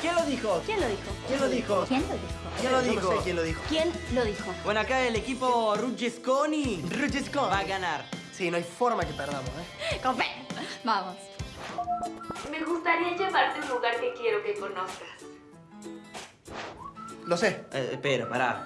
¿Quién lo dijo? ¿Quién lo dijo? ¿Quién lo dijo? ¿Quién lo dijo? ¿Quién lo dijo? no sé quién lo dijo. ¿Quién lo dijo? Bueno, acá el equipo Ruggesconi Ruggesconi. va a ganar. Sí, no hay forma que perdamos, ¿eh? Con fe. Vamos. Me gustaría llevarte a un lugar que quiero que conozcas. Lo sé. Eh, espera, pará.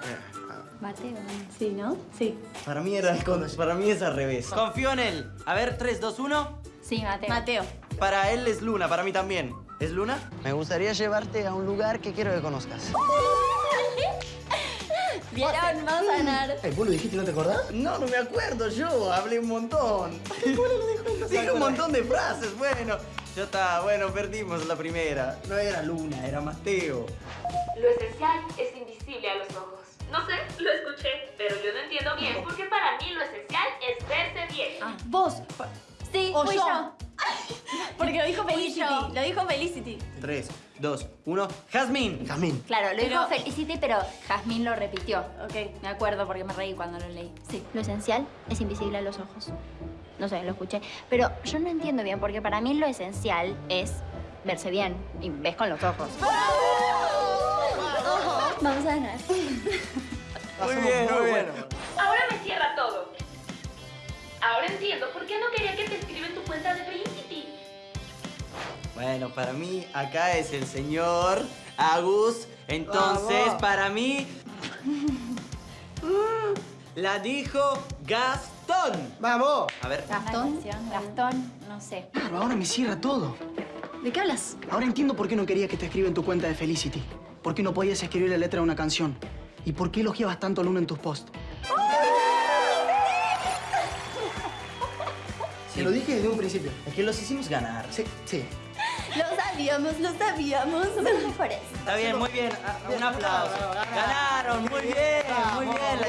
Mateo. Sí, ¿no? Sí. Para mí, era, con- para mí es al revés. Confío en él. A ver, 3, 2, 1. Sí, Mateo. Mateo. Para él es Luna, para mí también. ¿Es Luna? Me gustaría llevarte a un lugar que quiero que conozcas. ¿Vieron? Vamos a ganar. Eh, ¿Vos lo dijiste y no te acordás? No, no me acuerdo yo. Hablé un montón. Dije un montón de frases. Bueno, ya está. Bueno, perdimos la primera. No era Luna, era Mateo. Lo esencial es invisible a los ojos. No sé, lo escuché, pero yo no entiendo bien porque para mí lo esencial es verse bien. Vos. Sí, O fui yo. yo. Porque lo dijo Felicity. Lo dijo Felicity. 3, 2, 1. Jazmín. Jazmín. Claro, lo Pero- dijo Felicity, pero Jazmín lo repitió. Ok. Me acuerdo porque me reí cuando lo leí. Sí. Lo esencial es invisible a los ojos. No sé, lo escuché. Pero yo no entiendo bien porque para mí lo esencial es verse bien. Y ves con los ojos. Vamos a ganar. Muy bien, muy bien. Ahora me cierra todo. Ahora entiendo por qué no quería Bueno, para mí acá es el señor Agus. Entonces, Vamos. para mí. La dijo Gastón. ¡Vamos! A ver. Gastón. Gastón, no sé. Claro, ahora me cierra todo. ¿De qué hablas? Ahora entiendo por qué no querías que te escriba en tu cuenta de Felicity. Por qué no podías escribir la letra de una canción. Y por qué elogiabas tanto a Luna en tus posts. Se lo dije desde un principio. Es que los hicimos ganar. Sí, sí. Lo sabíamos, lo sabíamos. Está bien, muy bien. Un aplauso. Ganaron, muy bien, muy bien.